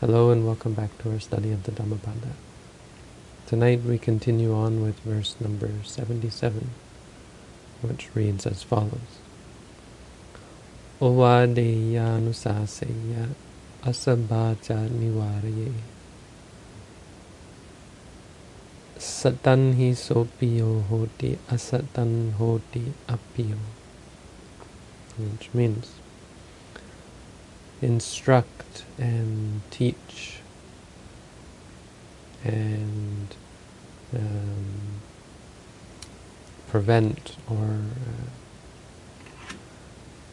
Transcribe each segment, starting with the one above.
Hello and welcome back to our study of the Dhammapada. Tonight we continue on with verse number 77, which reads as follows. Ovadeya nusaseya asabhaja nivaraye Satan hi sopiyo hoti asatan hoti appiyo which means instruct and teach and um, prevent or uh,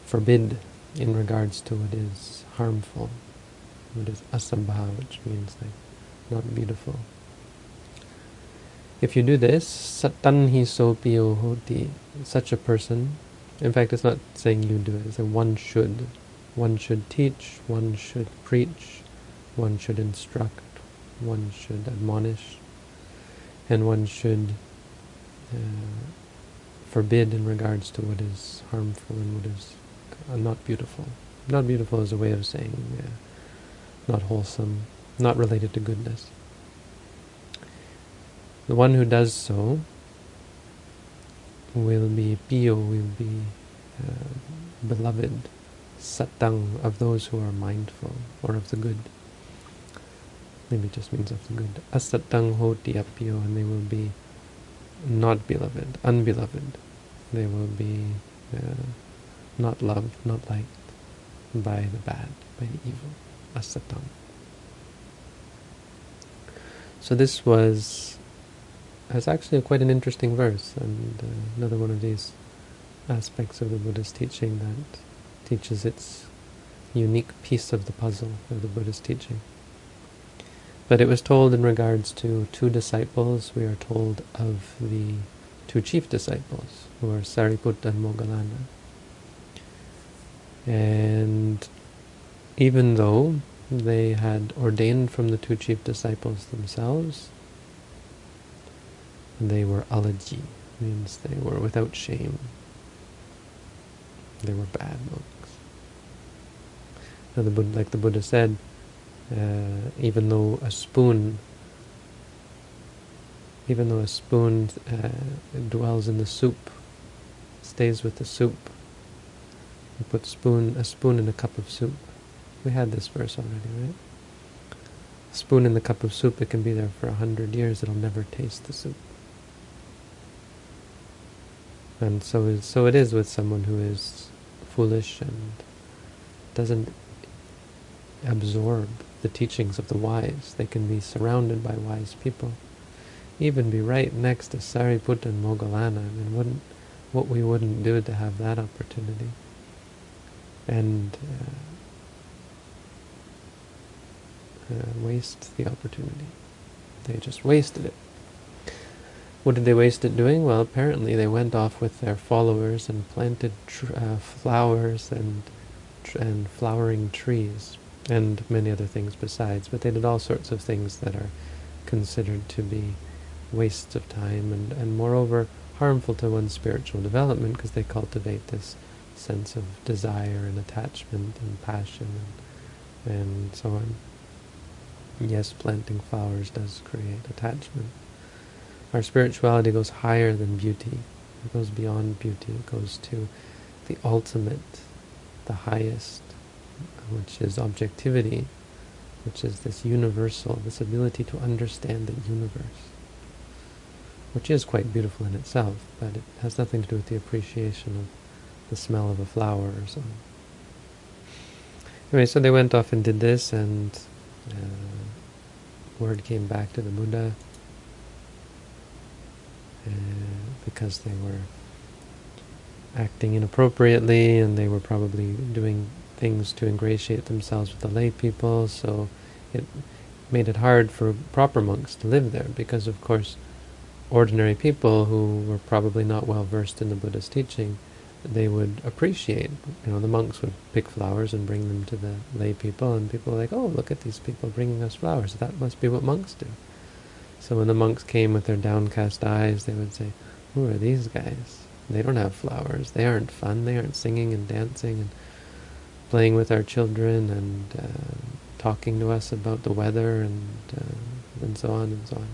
forbid in regards to what is harmful, what is asambha, which means like not beautiful. If you do this, satanhi sopiyo hoti, such a person, in fact it's not saying you do it, it's saying one should. One should teach, one should preach, one should instruct, one should admonish, and one should uh, forbid in regards to what is harmful and what is uh, not beautiful. Not beautiful is a way of saying uh, not wholesome, not related to goodness. The one who does so will be pio, will be uh, beloved, satang, of those who are mindful, or of the good. Maybe it just means of the good. Asatang hoti apio, and they will be not beloved, unbeloved. They will be uh, not loved, not liked by the bad, by the evil. Asatang. So this was it's actually quite an interesting verse, and uh, another one of these aspects of the Buddha's teaching that teaches its unique piece of the puzzle of the Buddha's teaching. But it was told in regards to two disciples. We are told of the two chief disciples, who are Sariputta and Moggallana. And even though they had ordained from the two chief disciples themselves, they were alajji, means they were without shame. They were bad monks. Now the Buddha, like the Buddha said, uh, even though a spoon, even though a spoon uh, dwells in the soup, stays with the soup, you put spoon a spoon in a cup of soup. We had this verse already, right? A spoon in the cup of soup, it can be there for a hundred years, it'll never taste the soup. And so so it is with someone who is foolish and doesn't absorb the teachings of the wise. They can be surrounded by wise people. Even be right next to Sariputta and Moggallana. I mean, wouldn't, what we wouldn't do to have that opportunity. And uh, uh, waste the opportunity. They just wasted it. What did they waste it doing? Well, apparently they went off with their followers and planted uh, flowers and and flowering trees and many other things besides. But they did all sorts of things that are considered to be wastes of time and, and moreover harmful to one's spiritual development because they cultivate this sense of desire and attachment and passion and, and so on. Yes, planting flowers does create attachment. Our spirituality goes higher than beauty. It goes beyond beauty. It goes to the ultimate, the highest, which is objectivity, which is this universal, this ability to understand the universe, which is quite beautiful in itself, but it has nothing to do with the appreciation of the smell of a flower or so. Anyway, so they went off and did this, and uh, word came back to the Buddha uh, because they were acting inappropriately and they were probably doing things to ingratiate themselves with the lay people, so it made it hard for proper monks to live there because, of course, ordinary people who were probably not well versed in the Buddha's teaching, they would appreciate, you know, the monks would pick flowers and bring them to the lay people, and people were like, oh, look at these people bringing us flowers, that must be what monks do. So when the monks came with their downcast eyes, they would say, who are these guys? They don't have flowers. They aren't fun. They aren't singing and dancing and playing with our children and uh, talking to us about the weather and uh, and so on and so on.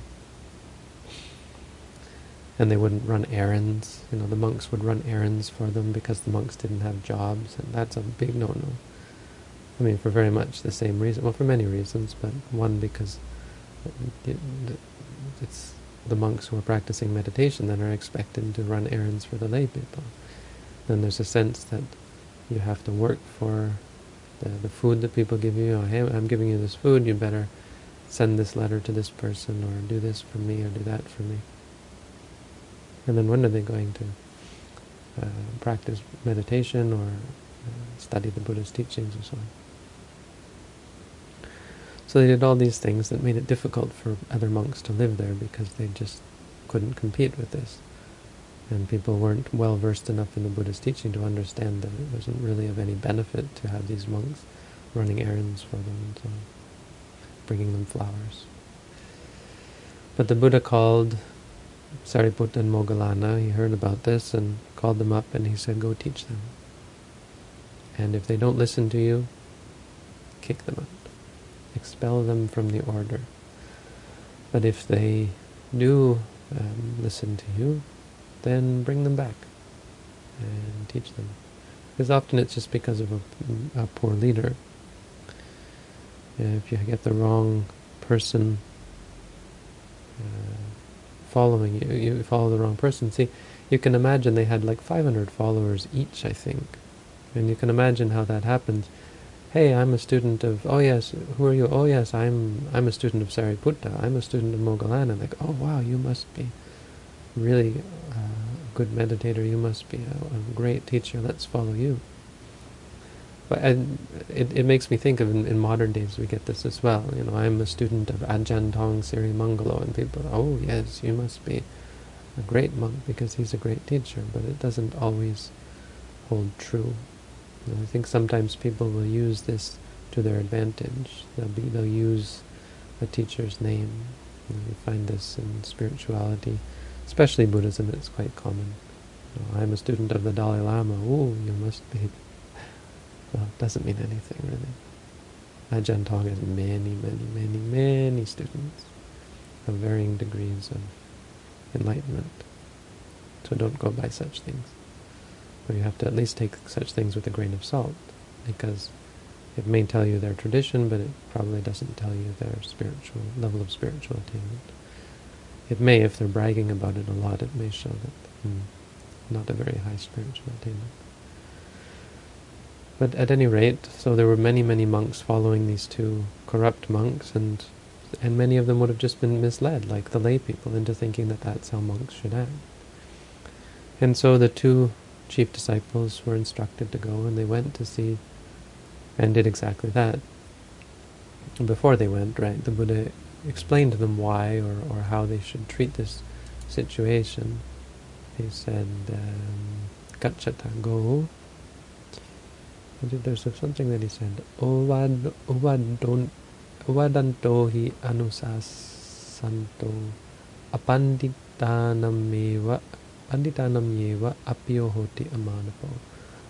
And they wouldn't run errands. You know, the monks would run errands for them because the monks didn't have jobs, and that's a big no-no. I mean, for very much the same reason. Well, for many reasons, but one because it's the monks who are practicing meditation that are expected to run errands for the lay people. Then there's a sense that you have to work for the, the food that people give you. Oh, hey, I'm giving you this food, you better send this letter to this person, or do this for me, or do that for me. And then when are they going to uh, practice meditation or uh, study the Buddha's teachings or so on? So they did all these things that made it difficult for other monks to live there because they just couldn't compete with this. And people weren't well versed enough in the Buddha's teaching to understand that it wasn't really of any benefit to have these monks running errands for them and so bringing them flowers. But the Buddha called Sariputta and Moggallana, he heard about this and called them up and he said, go teach them. And if they don't listen to you, kick them out expel them from the order. But if they do um, listen to you, then bring them back and teach them. Because often it's just because of a, a poor leader. If you get the wrong person uh, following you, you follow the wrong person. See, you can imagine they had like 500 followers each, I think. And you can imagine how that happens hey, I'm a student of, oh yes, who are you? Oh yes, I'm I'm a student of Sariputta. I'm a student of Moggallana. Like, oh wow, you must be really uh, a good meditator. You must be a, a, great teacher. Let's follow you. But it, it makes me think of in, in, modern days we get this as well. You know, I'm a student of Ajahn Tong Siri Mangalo, and people, oh yes, you must be a great monk because he's a great teacher. But it doesn't always hold true. I think sometimes people will use this to their advantage. They'll be they'll use a teacher's name. You, you find this in spirituality, especially Buddhism. It's quite common. I'm a student of the Dalai Lama. Oh, you must be. Well, it doesn't mean anything really. Ajahn Tong has many, many, many, many students of varying degrees of enlightenment. So don't go by such things. But you have to at least take such things with a grain of salt, because it may tell you their tradition, but it probably doesn't tell you their spiritual level of spiritual attainment. It may, if they're bragging about it a lot, it may show that hmm, not a very high spiritual attainment. But at any rate, so there were many, many monks following these two corrupt monks, and and many of them would have just been misled, like the lay people, into thinking that that's how monks should act. And so the two chief disciples were instructed to go, and they went to see and did exactly that. Before they went, right, the Buddha explained to them why or, or how they should treat this situation. He said, um, Gacchata, go. There's something that he said, Ovadanto hi anusasanto apanditanamewa Panditanam yeva apyo hoti amanapo.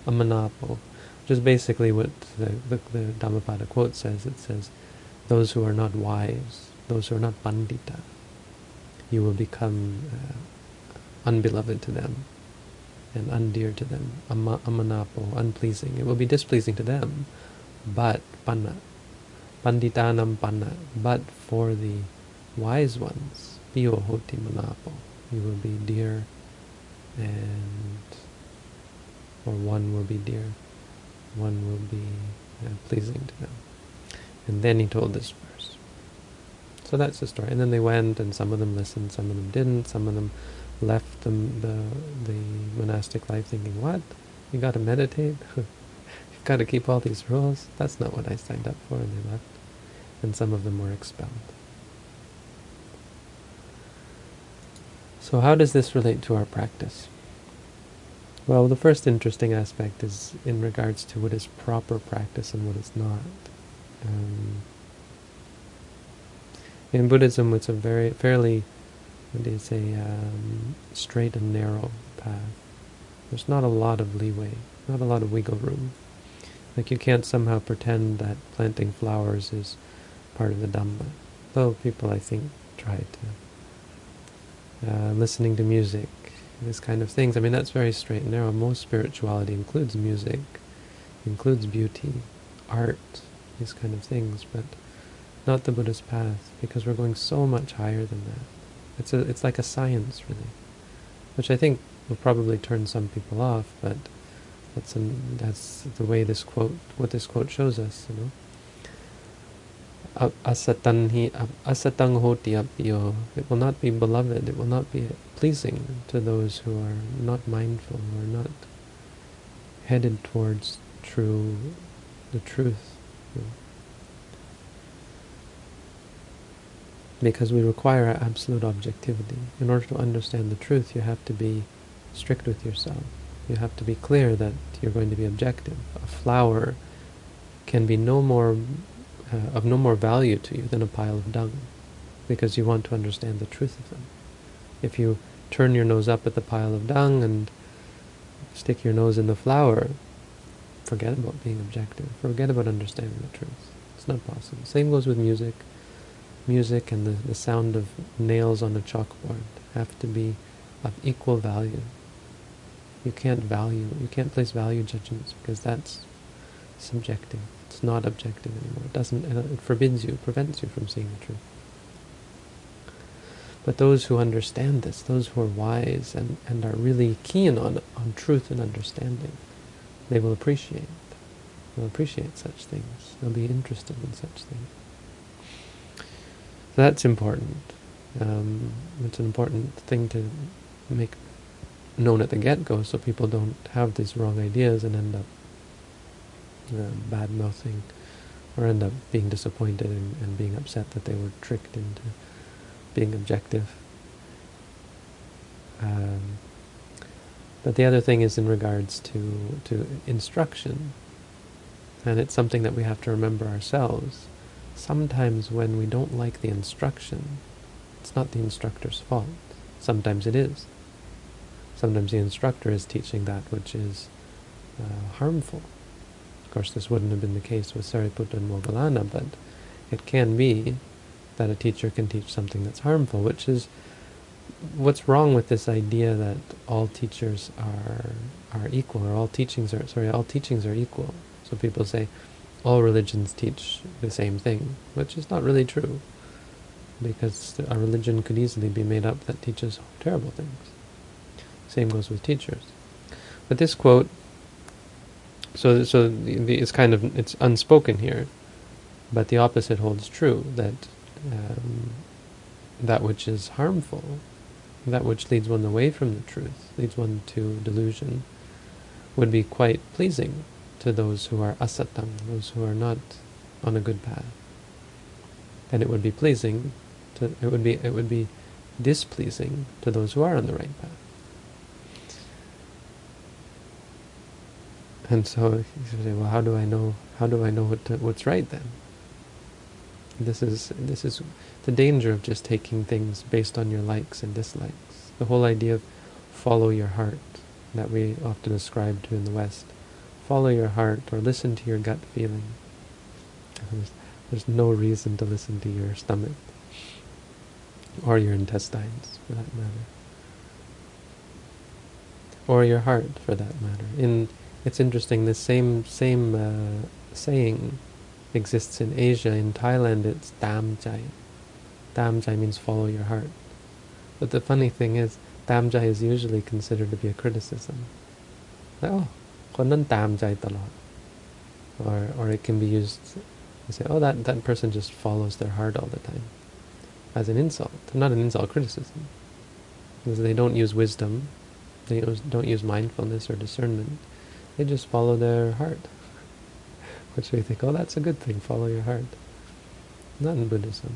Amanapo. Which is basically what the, the, the Dhammapada quote says. It says, those who are not wise, those who are not pandita, you will become uh, unbeloved to them and undear to them, Ama, amanapo, unpleasing. It will be displeasing to them, but panna, panditanam panna, but for the wise ones, piyo hoti manapo, you will be dear and or one will be dear, one will be uh, pleasing to them. And then he told this verse. So that's the story. And then they went, and some of them listened, some of them didn't. Some of them left the the, the monastic life thinking, "What? You got to meditate? You've got to keep all these rules? That's not what I signed up for." And they left. And some of them were expelled. So how does this relate to our practice? Well, the first interesting aspect is in regards to what is proper practice and what is not. Um, in Buddhism, it's a very fairly, what do you say, um, straight and narrow path. There's not a lot of leeway, not a lot of wiggle room. Like you can't somehow pretend that planting flowers is part of the Dhamma. Though people, I think, try to. Uh, listening to music, this kind of things. I mean, that's very straight and narrow. Most spirituality includes music, includes beauty, art, these kind of things, but not the Buddhist path, because we're going so much higher than that. It's a, it's like a science, really, which I think will probably turn some people off, but that's an, that's the way this quote, what this quote shows us, you know. Asatang hoti apyo. It will not be beloved. It will not be pleasing to those who are not mindful, who are not headed towards true, the truth. Because we require absolute objectivity. In order to understand the truth, you have to be strict with yourself. You have to be clear that you're going to be objective. A flower can be no more uh, of no more value to you than a pile of dung, because you want to understand the truth of them. If you turn your nose up at the pile of dung and stick your nose in the flower, forget about being objective. Forget about understanding the truth. It's not possible. Same goes with music. Music and the, the sound of nails on a chalkboard have to be of equal value. You can't value, you can't place value judgments because that's subjective. It's not objective anymore. It doesn't. It forbids you, prevents you from seeing the truth. But those who understand this, those who are wise and, and are really keen on, on truth and understanding, they will appreciate. They'll appreciate such things. They'll be interested in such things. So that's important. Um, it's an important thing to make known at the get-go so people don't have these wrong ideas and end up uh, bad-mouthing or end up being disappointed and, and being upset that they were tricked into being objective. Um, but the other thing is in regards to, to instruction, and it's something that we have to remember ourselves. Sometimes when we don't like the instruction, it's not the instructor's fault. Sometimes it is. Sometimes the instructor is teaching that which is uh, harmful. Of course, this wouldn't have been the case with Sariputta and Moggallana, but it can be that a teacher can teach something that's harmful, which is what's wrong with this idea that all teachers are are equal, or all teachings are sorry, all teachings are equal. So people say all religions teach the same thing, which is not really true, because a religion could easily be made up that teaches terrible things. Same goes with teachers. But this quote, so so the, the, it's kind of it's unspoken here, but the opposite holds true that um, that which is harmful, that which leads one away from the truth, leads one to delusion, would be quite pleasing to those who are asatang, those who are not on a good path. And it would be pleasing to it would be it would be displeasing to those who are on the right path. And so you say, well, how do I know? How do I know what to, what's right then? This is this is the danger of just taking things based on your likes and dislikes. The whole idea of follow your heart that we often ascribe to in the West. Follow your heart or listen to your gut feeling. There's, there's no reason to listen to your stomach or your intestines, for that matter, or your heart, for that matter. In it's interesting. The same same uh, saying exists in Asia. In Thailand, it's tam jai. Tam jai means follow your heart. But the funny thing is, tam jai is usually considered to be a criticism. Like, oh, konan tam jai talot. Or, or it can be used, you say, oh, that, that person just follows their heart all the time. As an insult, not an insult, criticism. Because they don't use wisdom, they don't use mindfulness or discernment they just follow their heart which we think, oh, that's a good thing, follow your heart. Not in Buddhism.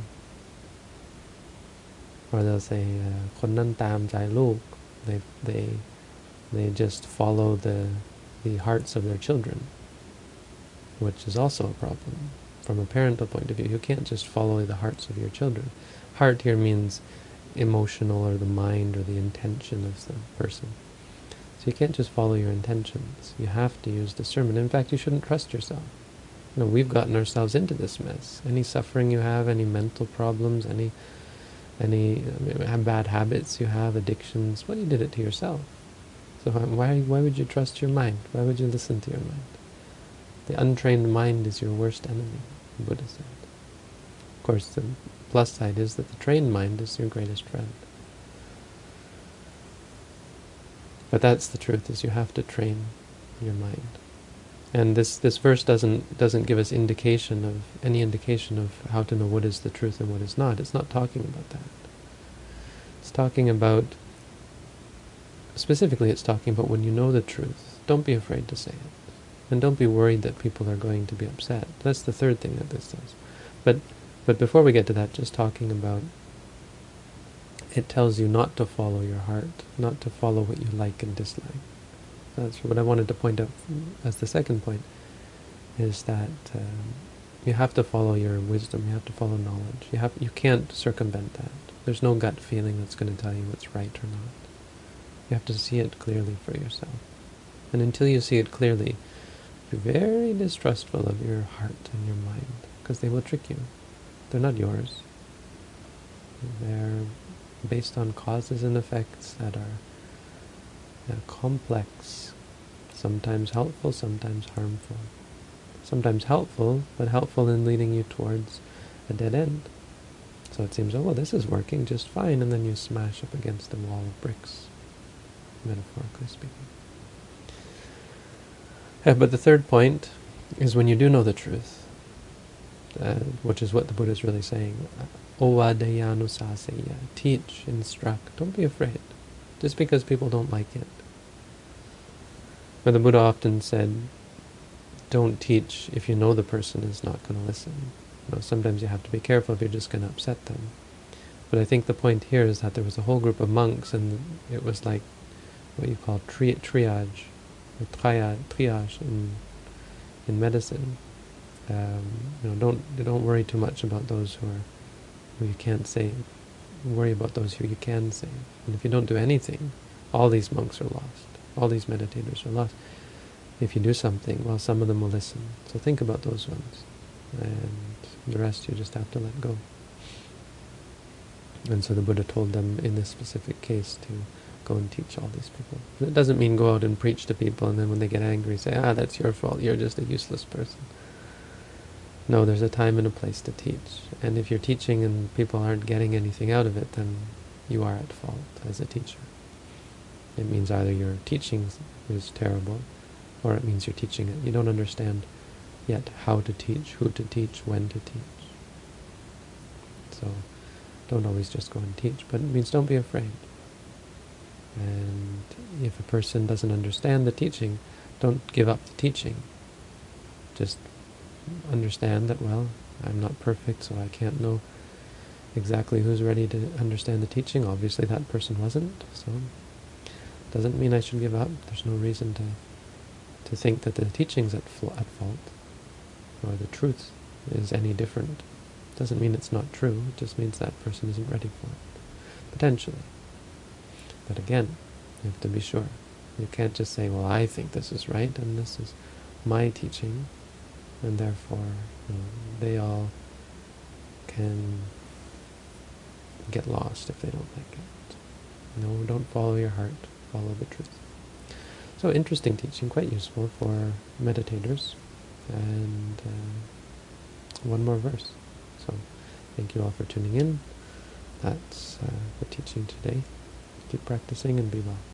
Or they'll say, uh, คนนั้นตามใจลูก they, they, they just follow the, the hearts of their children, which is also a problem. From a parental point of view, you can't just follow the hearts of your children. Heart here means emotional or the mind or the intention of the person. So you can't just follow your intentions. You have to use discernment. In fact, you shouldn't trust yourself. You know, we've gotten ourselves into this mess. Any suffering you have, any mental problems, any any uh, bad habits you have, addictions, well, you did it to yourself. So why why would you trust your mind? Why would you listen to your mind? The untrained mind is your worst enemy, Buddha said. Of course, the plus side is that the trained mind is your greatest friend. But that's the truth, is you have to train your mind. And this, this verse doesn't doesn't give us indication of any indication of how to know what is the truth and what is not. It's not talking about that. It's talking about specifically it's talking about when you know the truth, don't be afraid to say it. And don't be worried that people are going to be upset. That's the third thing that this does. But but before we get to that, just talking about it tells you not to follow your heart, not to follow what you like and dislike. That's what I wanted to point out as the second point, is that um, you have to follow your wisdom, you have to follow knowledge. You have you can't circumvent that. There's no gut feeling that's going to tell you what's right or not. You have to see it clearly for yourself. And until you see it clearly, be very distrustful of your heart and your mind, because they will trick you. They're not yours. They're based on causes and effects that are complex, sometimes helpful, sometimes harmful. Sometimes helpful, but helpful in leading you towards a dead end. So it seems, oh, well, this is working just fine, and then you smash up against the wall of bricks, metaphorically speaking. Uh, but the third point is when you do know the truth, uh, which is what the Buddha is really saying, Ovadayanusaseya, teach, instruct, don't be afraid, just because people don't like it. But the Buddha often said, don't teach if you know the person is not going to listen. You know, sometimes you have to be careful if you're just going to upset them. But I think the point here is that there was a whole group of monks, and it was like what you call tri triage, or triage, triage in in medicine. Um, you know, don't don't worry too much about those who are who you can't save. Worry about those who you can save. And if you don't do anything, all these monks are lost. All these meditators are lost. If you do something, well, some of them will listen. So think about those ones. And the rest you just have to let go. And so the Buddha told them in this specific case to go and teach all these people. It doesn't mean go out and preach to people and then when they get angry say, ah, that's your fault, you're just a useless person. No, there's a time and a place to teach. And if you're teaching and people aren't getting anything out of it, then you are at fault as a teacher. It means either your teaching is terrible, or it means you're teaching it. You don't understand yet how to teach, who to teach, when to teach. So don't always just go and teach, but it means don't be afraid. And if a person doesn't understand the teaching, don't give up the teaching. Just understand that, well, I'm not perfect, so I can't know exactly who's ready to understand the teaching. Obviously that person wasn't, so doesn't mean I should give up. There's no reason to to think that the teaching's at, at fault, or the truth is any different. Doesn't mean it's not true, it just means that person isn't ready for it. Potentially. But again, you have to be sure. You can't just say, well, I think this is right, and this is my teaching, and therefore you know, they all can get lost if they don't like it. No, don't follow your heart, follow the truth. So interesting teaching, quite useful for meditators. And uh, one more verse. So thank you all for tuning in. That's uh, the teaching today. Keep practicing and be well.